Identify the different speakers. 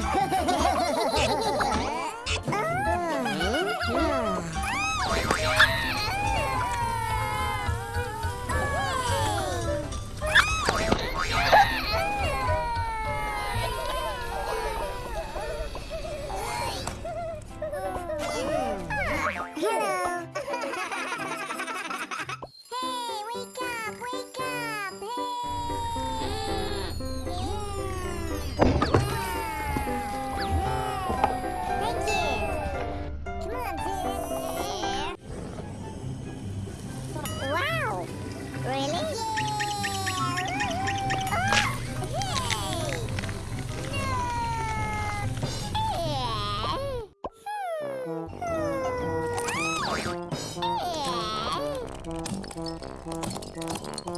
Speaker 1: 아, Mm-hmm.